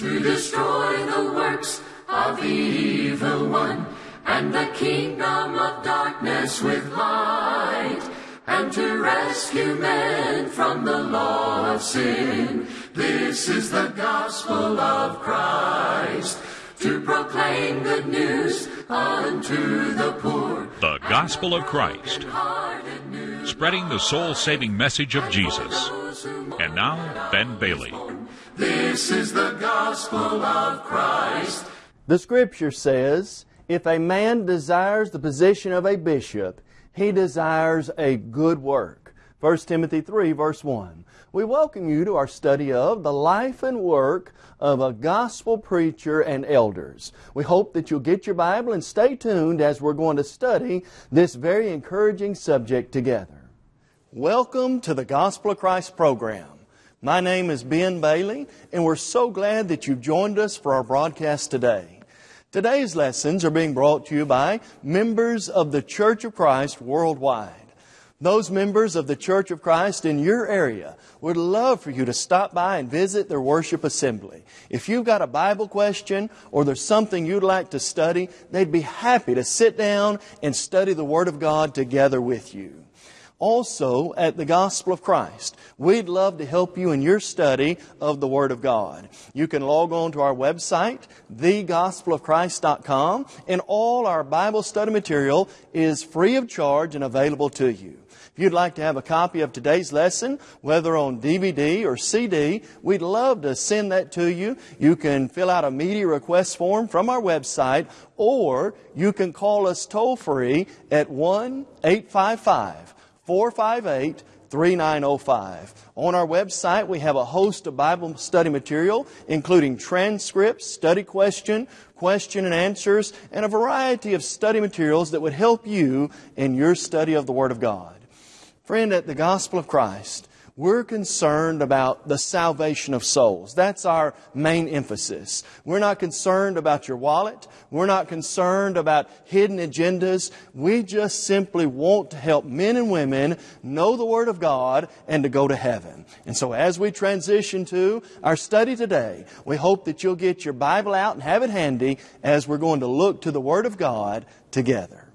to destroy the works of the evil one and the kingdom of darkness with light and to rescue men from the law of sin. This is the gospel of Christ to proclaim good news unto the poor. The Gospel of Christ, spreading the soul saving message of Jesus. And now, Ben Bailey. This is the gospel of Christ. The scripture says, if a man desires the position of a bishop, he desires a good work. 1 Timothy 3, verse 1. We welcome you to our study of the life and work of a gospel preacher and elders. We hope that you'll get your Bible and stay tuned as we're going to study this very encouraging subject together. Welcome to the Gospel of Christ program. My name is Ben Bailey, and we're so glad that you've joined us for our broadcast today. Today's lessons are being brought to you by members of the Church of Christ worldwide. Those members of the Church of Christ in your area would love for you to stop by and visit their worship assembly. If you've got a Bible question or there's something you'd like to study, they'd be happy to sit down and study the Word of God together with you. Also, at the Gospel of Christ, we'd love to help you in your study of the Word of God. You can log on to our website, thegospelofchrist.com, and all our Bible study material is free of charge and available to you. If you'd like to have a copy of today's lesson, whether on DVD or CD, we'd love to send that to you. You can fill out a media request form from our website, or you can call us toll free at 1 855 458 3905. On our website, we have a host of Bible study material, including transcripts, study question, question and answers, and a variety of study materials that would help you in your study of the Word of God. Friend, at the Gospel of Christ, we're concerned about the salvation of souls. That's our main emphasis. We're not concerned about your wallet. We're not concerned about hidden agendas. We just simply want to help men and women know the Word of God and to go to heaven. And so as we transition to our study today, we hope that you'll get your Bible out and have it handy as we're going to look to the Word of God together.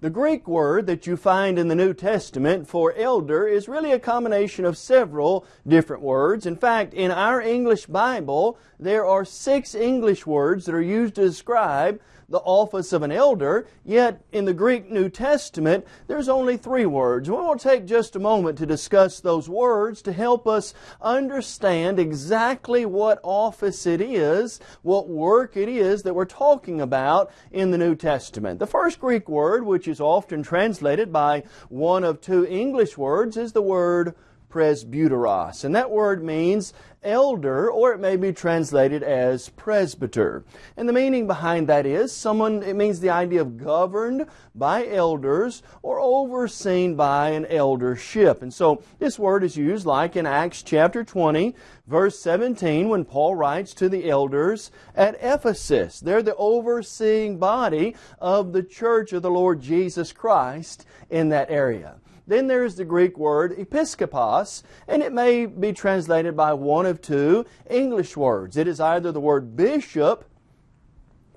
The Greek word that you find in the New Testament for elder is really a combination of several different words. In fact, in our English Bible, there are six English words that are used to describe the office of an elder, yet in the Greek New Testament, there's only three words. We to take just a moment to discuss those words to help us understand exactly what office it is, what work it is that we're talking about in the New Testament. The first Greek word, which is often translated by one of two English words, is the word presbyteros. And that word means elder, or it may be translated as presbyter. And the meaning behind that is someone, it means the idea of governed by elders or overseen by an eldership. And so this word is used like in Acts chapter 20, verse 17, when Paul writes to the elders at Ephesus. They're the overseeing body of the church of the Lord Jesus Christ in that area. Then there's the Greek word episkopos, and it may be translated by one of two English words. It is either the word bishop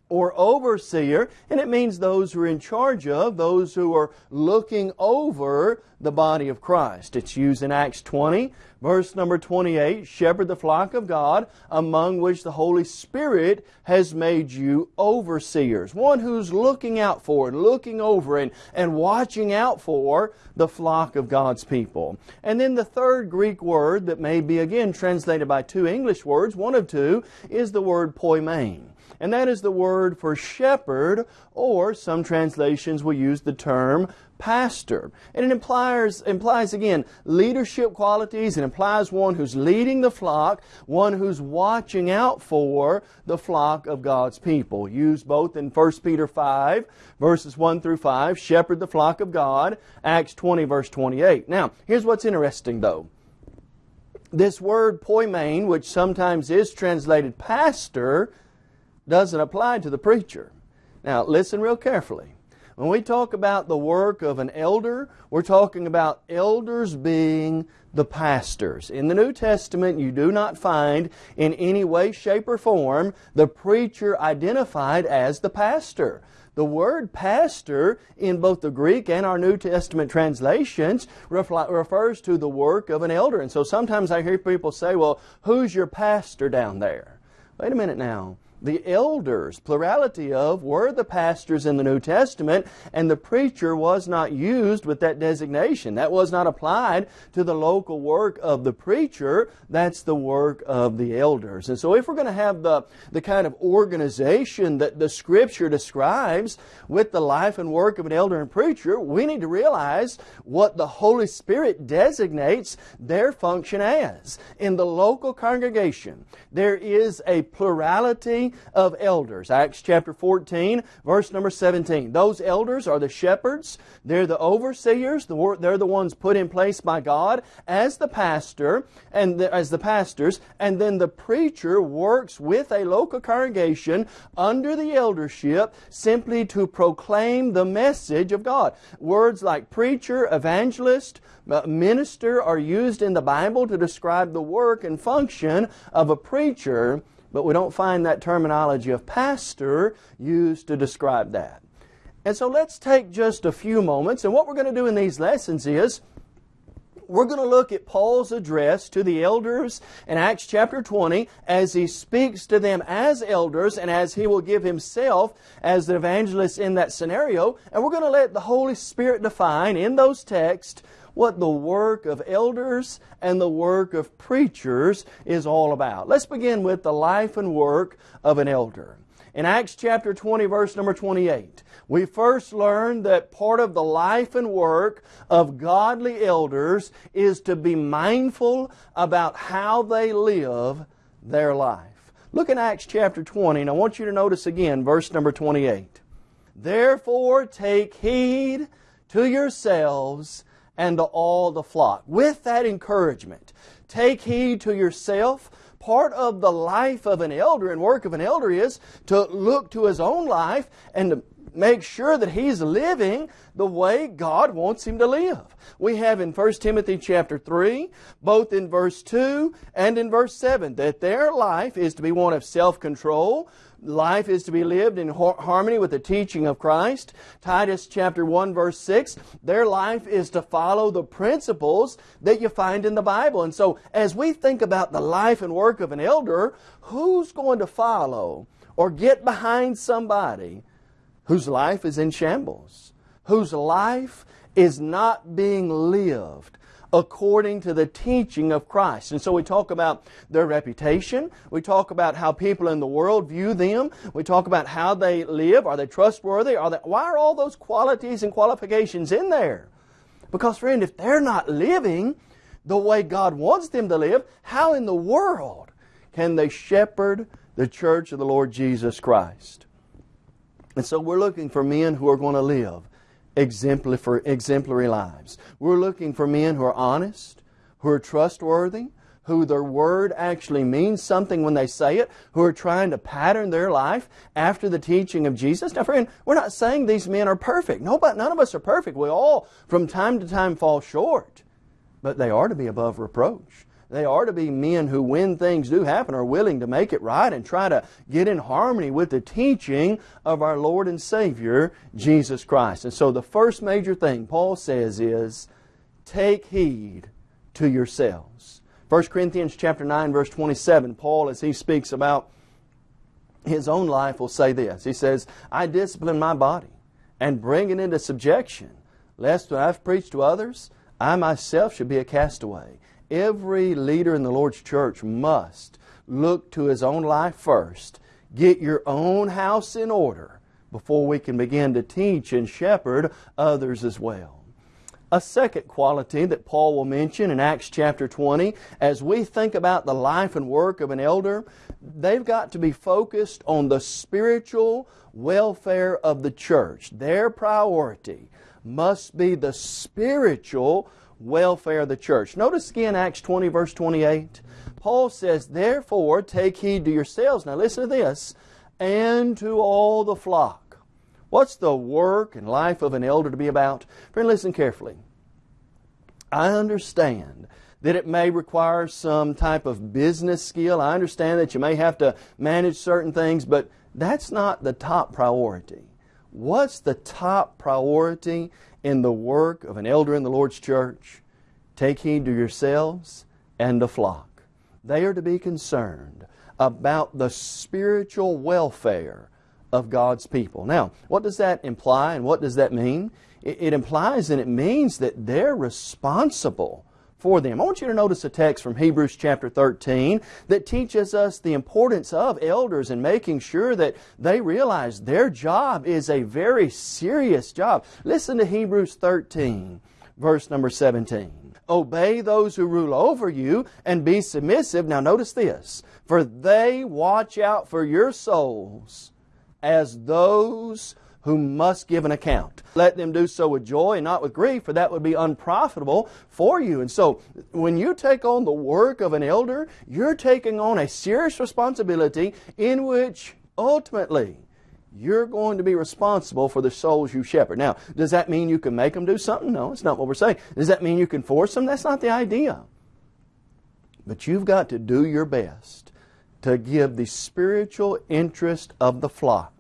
or overseer, and it means those who are in charge of, those who are looking over the body of Christ. It's used in Acts 20, verse number 28, shepherd the flock of God, among which the Holy Spirit has made you overseers. One who's looking out for and looking over and, and watching out for the flock of God's people. And then the third Greek word that may be again translated by two English words, one of two, is the word poimen and that is the word for shepherd, or some translations will use the term pastor. And it implies, implies again, leadership qualities. It implies one who's leading the flock, one who's watching out for the flock of God's people. Used both in 1 Peter 5, verses 1 through 5, shepherd the flock of God, Acts 20, verse 28. Now, here's what's interesting though. This word poimen, which sometimes is translated pastor, doesn't apply to the preacher. Now, listen real carefully. When we talk about the work of an elder, we're talking about elders being the pastors. In the New Testament, you do not find in any way, shape, or form the preacher identified as the pastor. The word pastor in both the Greek and our New Testament translations refers to the work of an elder. And so sometimes I hear people say, well, who's your pastor down there? Wait a minute now the elders, plurality of, were the pastors in the New Testament, and the preacher was not used with that designation. That was not applied to the local work of the preacher. That's the work of the elders. And so if we're going to have the, the kind of organization that the Scripture describes with the life and work of an elder and preacher, we need to realize what the Holy Spirit designates their function as. In the local congregation, there is a plurality of elders. Acts chapter 14, verse number 17. Those elders are the shepherds. They're the overseers. They're the ones put in place by God as the pastor and the, as the pastors. And then the preacher works with a local congregation under the eldership simply to proclaim the message of God. Words like preacher, evangelist, uh, minister are used in the Bible to describe the work and function of a preacher but we don't find that terminology of pastor used to describe that. And so let's take just a few moments, and what we're going to do in these lessons is we're going to look at Paul's address to the elders in Acts chapter 20 as he speaks to them as elders and as he will give himself as the evangelist in that scenario. And we're going to let the Holy Spirit define in those texts what the work of elders and the work of preachers is all about. Let's begin with the life and work of an elder. In Acts chapter 20, verse number 28, we first learn that part of the life and work of godly elders is to be mindful about how they live their life. Look in Acts chapter 20, and I want you to notice again verse number 28. Therefore take heed to yourselves and to all the flock. With that encouragement, take heed to yourself. Part of the life of an elder and work of an elder is to look to his own life and to make sure that he's living the way God wants him to live. We have in 1 Timothy chapter 3, both in verse 2 and in verse 7, that their life is to be one of self-control, life is to be lived in harmony with the teaching of Christ. Titus chapter 1 verse 6, their life is to follow the principles that you find in the Bible. And so as we think about the life and work of an elder, who's going to follow or get behind somebody whose life is in shambles, whose life is not being lived according to the teaching of Christ. And so we talk about their reputation. We talk about how people in the world view them. We talk about how they live. Are they trustworthy? Are they, why are all those qualities and qualifications in there? Because friend, if they're not living the way God wants them to live, how in the world can they shepherd the church of the Lord Jesus Christ? And so we're looking for men who are going to live exemplary, exemplary lives. We're looking for men who are honest, who are trustworthy, who their word actually means something when they say it, who are trying to pattern their life after the teaching of Jesus. Now, friend, we're not saying these men are perfect. Nobody, none of us are perfect. We all, from time to time, fall short. But they are to be above reproach. They are to be men who, when things do happen, are willing to make it right and try to get in harmony with the teaching of our Lord and Savior, Jesus Christ. And so the first major thing Paul says is, take heed to yourselves. 1 Corinthians chapter 9, verse 27, Paul, as he speaks about his own life, will say this. He says, I discipline my body and bring it into subjection, lest when I've preached to others, I myself should be a castaway. Every leader in the Lord's church must look to his own life first. Get your own house in order before we can begin to teach and shepherd others as well. A second quality that Paul will mention in Acts chapter 20, as we think about the life and work of an elder, they've got to be focused on the spiritual welfare of the church. Their priority must be the spiritual welfare of the church. Notice again Acts 20 verse 28. Paul says, Therefore take heed to yourselves. Now listen to this. And to all the flock. What's the work and life of an elder to be about? Friend, listen carefully. I understand that it may require some type of business skill. I understand that you may have to manage certain things, but that's not the top priority. What's the top priority in the work of an elder in the Lord's church? Take heed to yourselves and the flock. They are to be concerned about the spiritual welfare of God's people. Now, what does that imply and what does that mean? It, implies and it means that they're responsible for them. I want you to notice a text from Hebrews chapter 13 that teaches us the importance of elders and making sure that they realize their job is a very serious job. Listen to Hebrews 13, verse number 17. Obey those who rule over you and be submissive. Now notice this. For they watch out for your souls as those who must give an account. Let them do so with joy and not with grief, for that would be unprofitable for you. And so, when you take on the work of an elder, you're taking on a serious responsibility in which ultimately you're going to be responsible for the souls you shepherd. Now, does that mean you can make them do something? No, it's not what we're saying. Does that mean you can force them? That's not the idea. But you've got to do your best to give the spiritual interest of the flock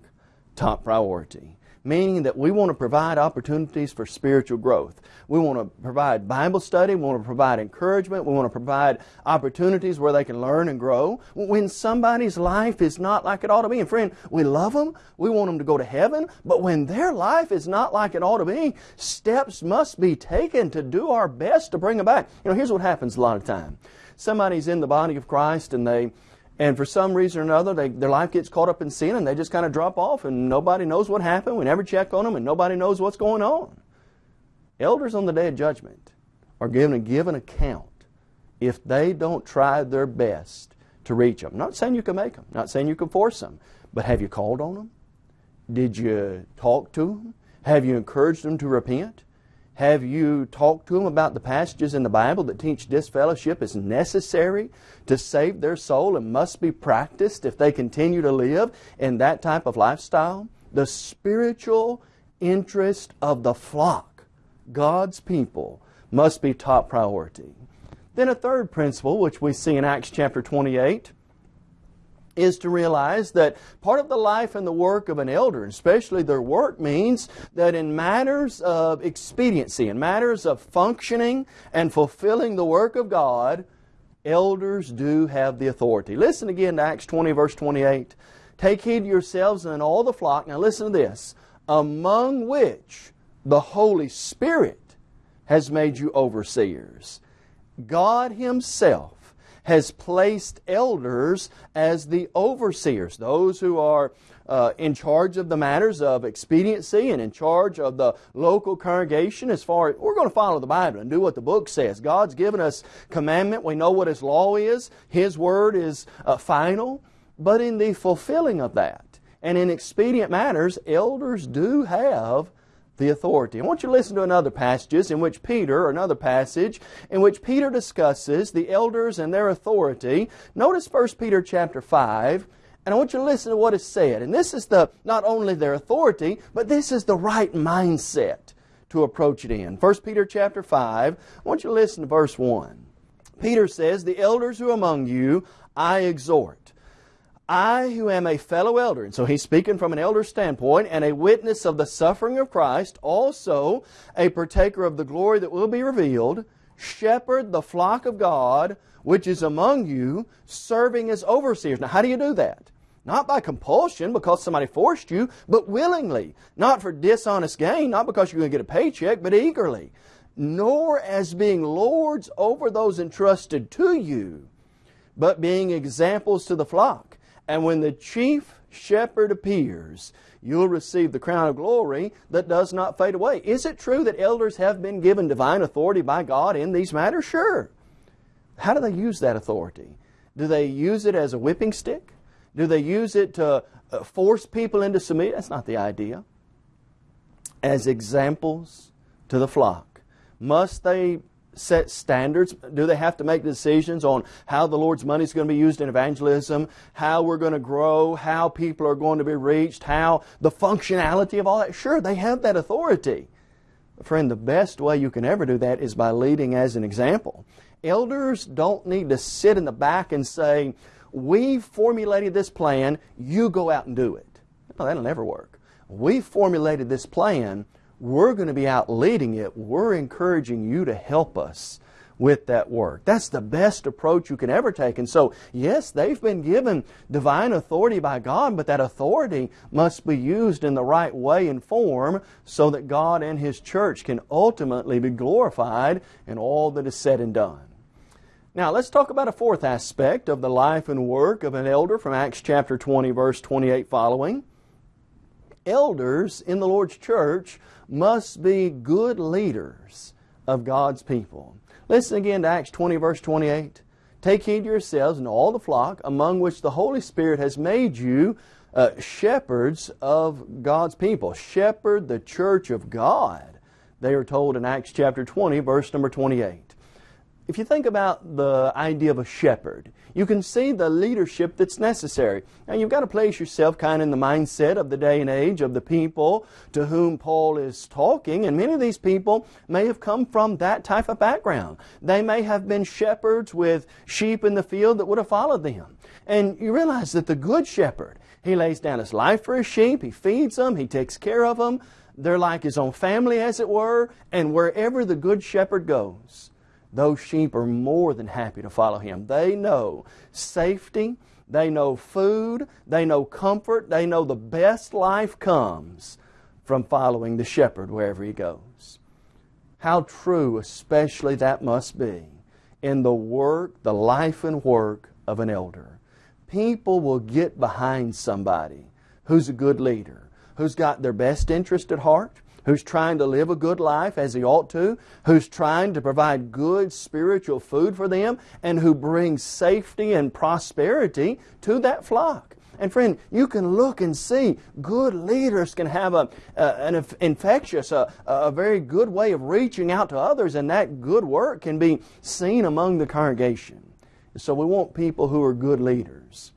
top priority. Meaning that we want to provide opportunities for spiritual growth. We want to provide Bible study. We want to provide encouragement. We want to provide opportunities where they can learn and grow. When somebody's life is not like it ought to be, and friend, we love them. We want them to go to heaven. But when their life is not like it ought to be, steps must be taken to do our best to bring them back. You know, here's what happens a lot of time. Somebody's in the body of Christ and they and for some reason or another, they, their life gets caught up in sin and they just kind of drop off and nobody knows what happened. We never check on them and nobody knows what's going on. Elders on the day of judgment are given a given account if they don't try their best to reach them. Not saying you can make them, not saying you can force them, but have you called on them? Did you talk to them? Have you encouraged them to repent? Have you talked to them about the passages in the Bible that teach disfellowship is necessary to save their soul and must be practiced if they continue to live in that type of lifestyle? The spiritual interest of the flock, God's people, must be top priority. Then a third principle, which we see in Acts chapter 28, is to realize that part of the life and the work of an elder, especially their work, means that in matters of expediency, in matters of functioning and fulfilling the work of God, elders do have the authority. Listen again to Acts 20, verse 28. Take heed yourselves and all the flock. Now listen to this. Among which the Holy Spirit has made you overseers. God Himself has placed elders as the overseers, those who are uh, in charge of the matters of expediency and in charge of the local congregation as far as we're going to follow the Bible and do what the book says. God's given us commandment. We know what His law is. His word is uh, final. But in the fulfilling of that and in expedient matters, elders do have the authority. I want you to listen to another passages in which Peter, another passage, in which Peter discusses the elders and their authority. Notice 1 Peter chapter 5, and I want you to listen to what is said. And this is the not only their authority, but this is the right mindset to approach it in. 1 Peter chapter 5, I want you to listen to verse 1. Peter says, The elders who among you I exhort I, who am a fellow elder, and so he's speaking from an elder standpoint, and a witness of the suffering of Christ, also a partaker of the glory that will be revealed, shepherd the flock of God which is among you, serving as overseers. Now, how do you do that? Not by compulsion because somebody forced you, but willingly. Not for dishonest gain, not because you're going to get a paycheck, but eagerly. Nor as being lords over those entrusted to you, but being examples to the flock. And when the chief shepherd appears, you'll receive the crown of glory that does not fade away. Is it true that elders have been given divine authority by God in these matters? Sure. How do they use that authority? Do they use it as a whipping stick? Do they use it to uh, force people into submission? That's not the idea. As examples to the flock. Must they set standards? Do they have to make decisions on how the Lord's money is going to be used in evangelism, how we're going to grow, how people are going to be reached, how the functionality of all that? Sure, they have that authority. Friend, the best way you can ever do that is by leading as an example. Elders don't need to sit in the back and say, we formulated this plan, you go out and do it. No, that'll never work. We formulated this plan, we're going to be out leading it. We're encouraging you to help us with that work. That's the best approach you can ever take. And so, yes, they've been given divine authority by God, but that authority must be used in the right way and form so that God and His church can ultimately be glorified in all that is said and done. Now, let's talk about a fourth aspect of the life and work of an elder from Acts chapter 20, verse 28 following. Elders in the Lord's church must be good leaders of God's people. Listen again to Acts 20, verse 28. Take heed to yourselves and all the flock among which the Holy Spirit has made you uh, shepherds of God's people. Shepherd the church of God, they are told in Acts chapter 20, verse number 28 if you think about the idea of a shepherd, you can see the leadership that's necessary. Now you've got to place yourself kind of in the mindset of the day and age of the people to whom Paul is talking, and many of these people may have come from that type of background. They may have been shepherds with sheep in the field that would have followed them. And you realize that the good shepherd, he lays down his life for his sheep, he feeds them, he takes care of them. They're like his own family, as it were, and wherever the good shepherd goes, those sheep are more than happy to follow him. They know safety, they know food, they know comfort, they know the best life comes from following the shepherd wherever he goes. How true, especially, that must be in the work, the life and work of an elder. People will get behind somebody who's a good leader, who's got their best interest at heart, who's trying to live a good life as he ought to, who's trying to provide good spiritual food for them, and who brings safety and prosperity to that flock. And friend, you can look and see good leaders can have a, an infectious, a, a very good way of reaching out to others, and that good work can be seen among the congregation. So we want people who are good leaders.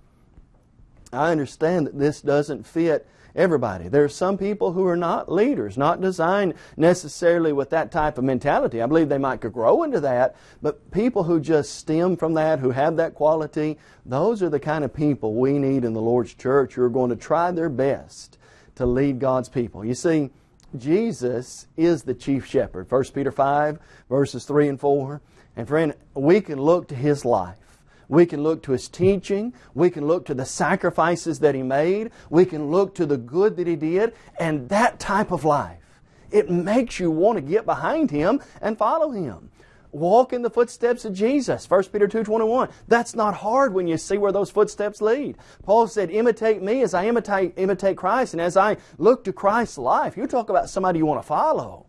I understand that this doesn't fit everybody. There are some people who are not leaders, not designed necessarily with that type of mentality. I believe they might grow into that, but people who just stem from that, who have that quality, those are the kind of people we need in the Lord's church who are going to try their best to lead God's people. You see, Jesus is the chief shepherd. 1 Peter 5, verses 3 and 4. And friend, we can look to His life we can look to His teaching. We can look to the sacrifices that He made. We can look to the good that He did. And that type of life, it makes you want to get behind Him and follow Him. Walk in the footsteps of Jesus. 1 Peter 2.21. That's not hard when you see where those footsteps lead. Paul said, imitate me as I imitate, imitate Christ. And as I look to Christ's life, you talk about somebody you want to follow.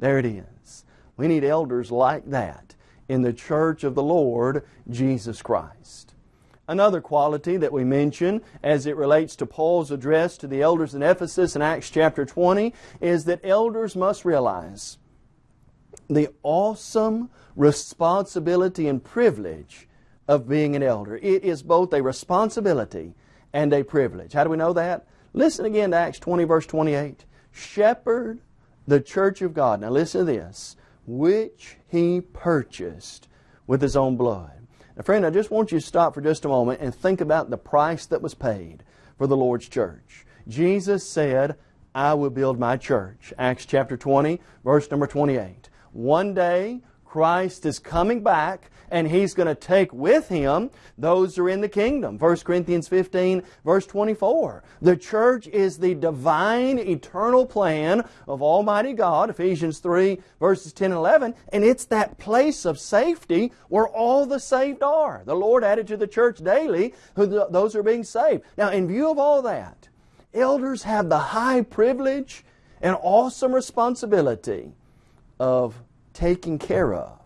There it is. We need elders like that in the church of the Lord Jesus Christ. Another quality that we mention as it relates to Paul's address to the elders in Ephesus in Acts chapter 20 is that elders must realize the awesome responsibility and privilege of being an elder. It is both a responsibility and a privilege. How do we know that? Listen again to Acts 20 verse 28. Shepherd the church of God. Now listen to this which he purchased with his own blood. Now, friend, I just want you to stop for just a moment and think about the price that was paid for the Lord's church. Jesus said, I will build my church. Acts chapter 20, verse number 28. One day, Christ is coming back and He's going to take with Him those who are in the kingdom. 1 Corinthians 15, verse 24. The church is the divine, eternal plan of Almighty God, Ephesians 3, verses 10 and 11, and it's that place of safety where all the saved are. The Lord added to the church daily who those are being saved. Now, in view of all that, elders have the high privilege and awesome responsibility of taking care of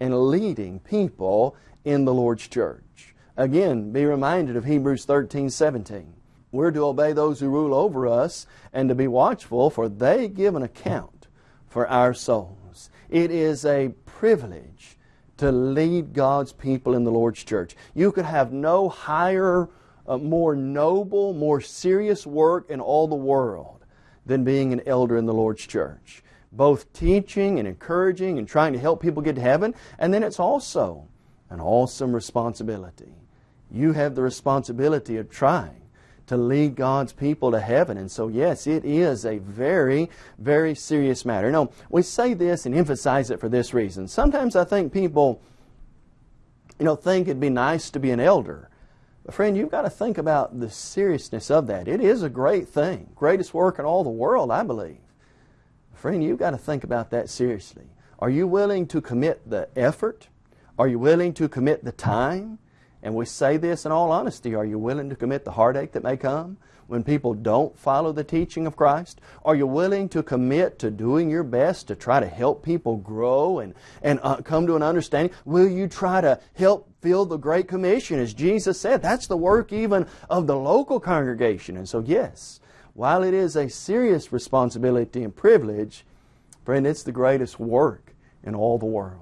and leading people in the Lord's church. Again, be reminded of Hebrews 13, 17. We're to obey those who rule over us and to be watchful, for they give an account for our souls. It is a privilege to lead God's people in the Lord's church. You could have no higher, uh, more noble, more serious work in all the world than being an elder in the Lord's church. Both teaching and encouraging and trying to help people get to heaven, and then it's also an awesome responsibility. You have the responsibility of trying to lead God's people to heaven. And so, yes, it is a very, very serious matter. Now, we say this and emphasize it for this reason. Sometimes I think people, you know, think it'd be nice to be an elder. But friend, you've got to think about the seriousness of that. It is a great thing. Greatest work in all the world, I believe. Friend, you've got to think about that seriously. Are you willing to commit the effort? Are you willing to commit the time? And we say this in all honesty. Are you willing to commit the heartache that may come when people don't follow the teaching of Christ? Are you willing to commit to doing your best to try to help people grow and, and uh, come to an understanding? Will you try to help fill the Great Commission? As Jesus said, that's the work even of the local congregation. And so, yes, while it is a serious responsibility and privilege, friend, it's the greatest work in all the world.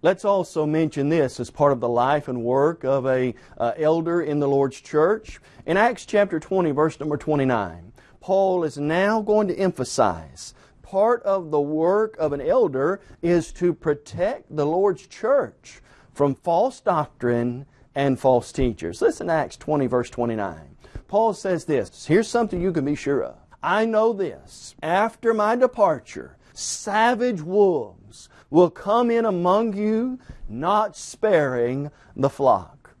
Let's also mention this as part of the life and work of a uh, elder in the Lord's church. In Acts chapter 20, verse number 29, Paul is now going to emphasize part of the work of an elder is to protect the Lord's church from false doctrine and false teachers. Listen to Acts 20, verse 29. Paul says this Here's something you can be sure of. I know this. After my departure, savage wolves will come in among you, not sparing the flock.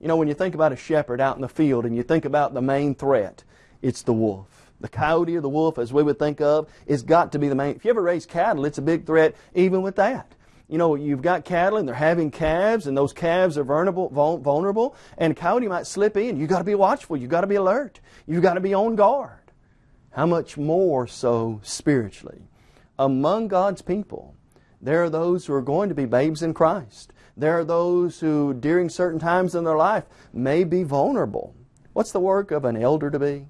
You know, when you think about a shepherd out in the field and you think about the main threat, it's the wolf. The coyote or the wolf, as we would think of, is got to be the main. If you ever raise cattle, it's a big threat even with that. You know, you've got cattle and they're having calves, and those calves are vulnerable, vulnerable and a coyote might slip in. You've got to be watchful. You've got to be alert. You've got to be on guard. How much more so spiritually? Among God's people, there are those who are going to be babes in Christ. There are those who, during certain times in their life, may be vulnerable. What's the work of an elder to be?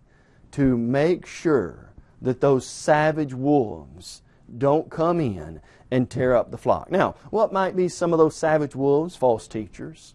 To make sure that those savage wolves don't come in and tear up the flock. Now, what might be some of those savage wolves? False teachers.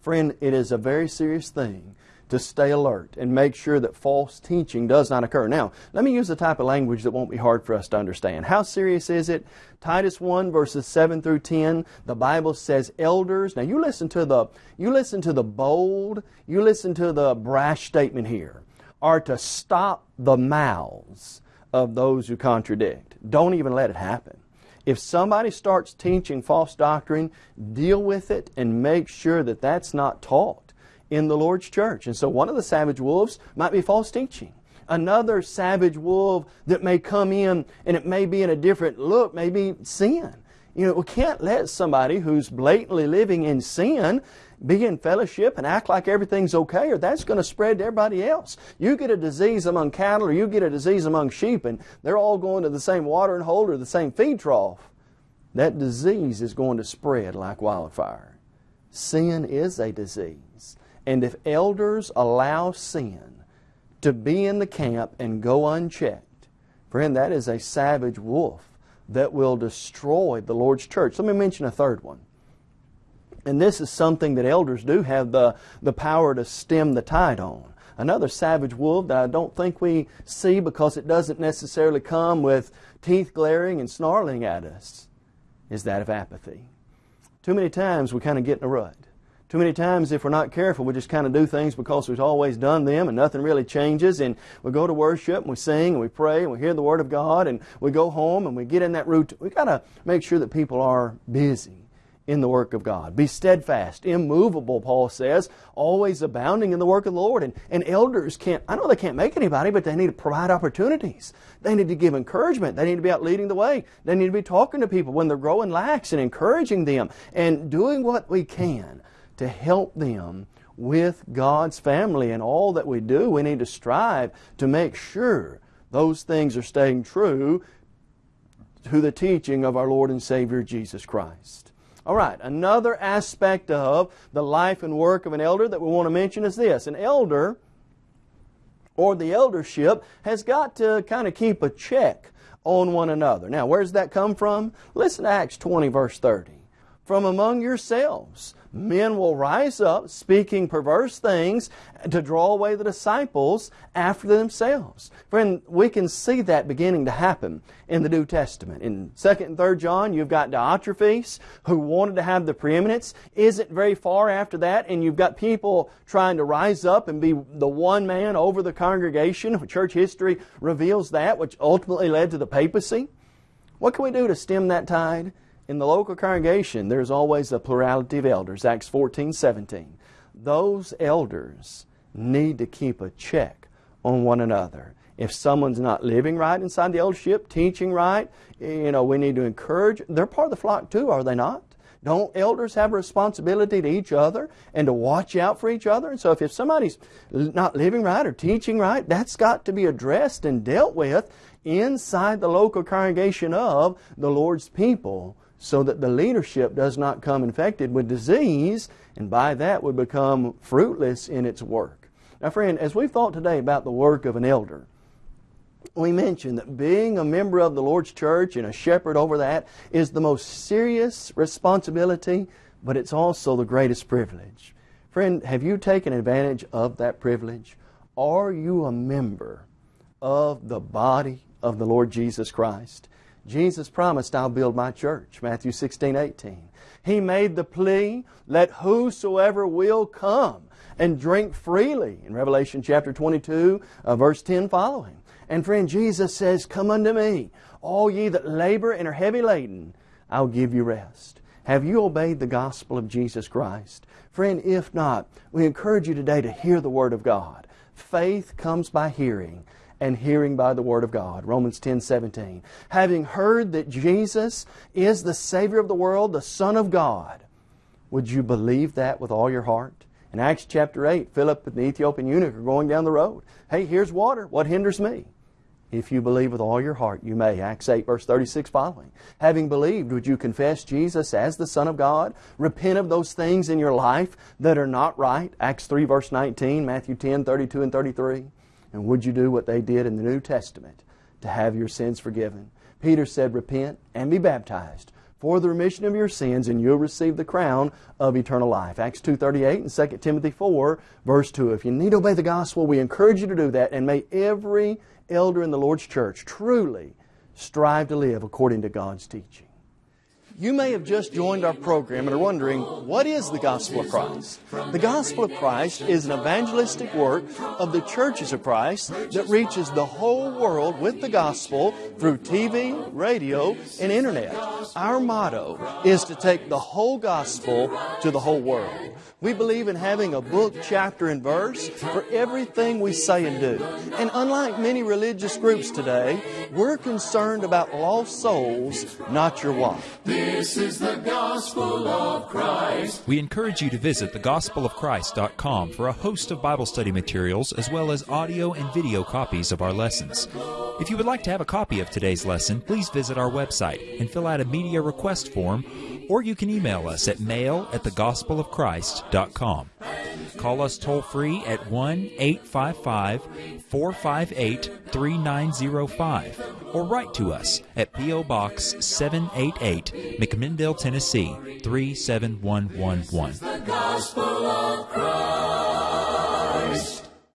Friend, it is a very serious thing to stay alert and make sure that false teaching does not occur. Now, let me use a type of language that won't be hard for us to understand. How serious is it? Titus 1 verses 7 through 10, the Bible says elders. Now you listen to the you listen to the bold, you listen to the brash statement here, are to stop the mouths of those who contradict. Don't even let it happen. If somebody starts teaching false doctrine, deal with it and make sure that that's not taught in the Lord's church. And so one of the savage wolves might be false teaching. Another savage wolf that may come in and it may be in a different look, may be sin. You know, we can't let somebody who's blatantly living in sin be in fellowship and act like everything's okay, or that's going to spread to everybody else. You get a disease among cattle, or you get a disease among sheep, and they're all going to the same watering hole or the same feed trough. That disease is going to spread like wildfire. Sin is a disease. And if elders allow sin to be in the camp and go unchecked, friend, that is a savage wolf that will destroy the Lord's church. Let me mention a third one. And this is something that elders do have the, the power to stem the tide on. Another savage wolf that I don't think we see because it doesn't necessarily come with teeth glaring and snarling at us is that of apathy. Too many times we kind of get in a rut. Too many times, if we're not careful, we just kind of do things because we've always done them and nothing really changes. And we go to worship and we sing and we pray and we hear the Word of God and we go home and we get in that routine. We've got to make sure that people are busy in the work of God. Be steadfast, immovable, Paul says, always abounding in the work of the Lord. And, and elders can't, I know they can't make anybody, but they need to provide opportunities. They need to give encouragement. They need to be out leading the way. They need to be talking to people when they're growing lax and encouraging them and doing what we can to help them with God's family and all that we do. We need to strive to make sure those things are staying true to the teaching of our Lord and Savior Jesus Christ. All right, another aspect of the life and work of an elder that we want to mention is this. An elder or the eldership has got to kind of keep a check on one another. Now, where does that come from? Listen to Acts 20, verse 30. From among yourselves, men will rise up speaking perverse things to draw away the disciples after themselves. Friend, we can see that beginning to happen in the New Testament. In 2nd and 3rd John, you've got Diotrephes who wanted to have the preeminence. Isn't very far after that, and you've got people trying to rise up and be the one man over the congregation. Church history reveals that, which ultimately led to the papacy. What can we do to stem that tide? In the local congregation, there's always a plurality of elders, Acts 14, 17. Those elders need to keep a check on one another. If someone's not living right inside the eldership, teaching right, you know, we need to encourage. They're part of the flock too, are they not? Don't elders have a responsibility to each other and to watch out for each other? And so if, if somebody's not living right or teaching right, that's got to be addressed and dealt with inside the local congregation of the Lord's people so that the leadership does not come infected with disease and by that would become fruitless in its work. Now, friend, as we've thought today about the work of an elder, we mentioned that being a member of the Lord's church and a shepherd over that is the most serious responsibility, but it's also the greatest privilege. Friend, have you taken advantage of that privilege? Are you a member of the body of the Lord Jesus Christ? Jesus promised, I'll build my church. Matthew 16, 18. He made the plea, let whosoever will come and drink freely in Revelation chapter 22, uh, verse 10 following. And friend, Jesus says, Come unto me, all ye that labor and are heavy laden, I'll give you rest. Have you obeyed the gospel of Jesus Christ? Friend, if not, we encourage you today to hear the Word of God. Faith comes by hearing, and hearing by the Word of God. Romans 10 17. Having heard that Jesus is the Savior of the world, the Son of God, would you believe that with all your heart? In Acts chapter 8, Philip and the Ethiopian eunuch are going down the road. Hey, here's water. What hinders me? If you believe with all your heart, you may. Acts 8, verse 36 following. Having believed, would you confess Jesus as the Son of God? Repent of those things in your life that are not right? Acts 3, verse 19, Matthew 10, 32 and 33. And would you do what they did in the New Testament to have your sins forgiven? Peter said, Repent and be baptized for the remission of your sins, and you'll receive the crown of eternal life. Acts 2.38 and 2 Timothy 4, verse 2. If you need to obey the gospel, we encourage you to do that, and may every elder in the Lord's church truly strive to live according to God's teaching. You may have just joined our program and are wondering, what is the gospel of Christ? The gospel of Christ is an evangelistic work of the churches of Christ that reaches the whole world with the gospel through TV, radio, and internet. Our motto is to take the whole gospel to the whole world. We believe in having a book, chapter, and verse for everything we say and do. And unlike many religious groups today, we're concerned about lost souls, not your wife. This is the gospel of Christ. We encourage you to visit thegospelofchrist.com for a host of Bible study materials as well as audio and video copies of our lessons. If you would like to have a copy of today's lesson, please visit our website and fill out a media request form or you can email us at mail at thegospelofchrist.com. Call us toll free at 1 855 458 3905 or write to us at P.O. Box 788, McMinnville, Tennessee 37111.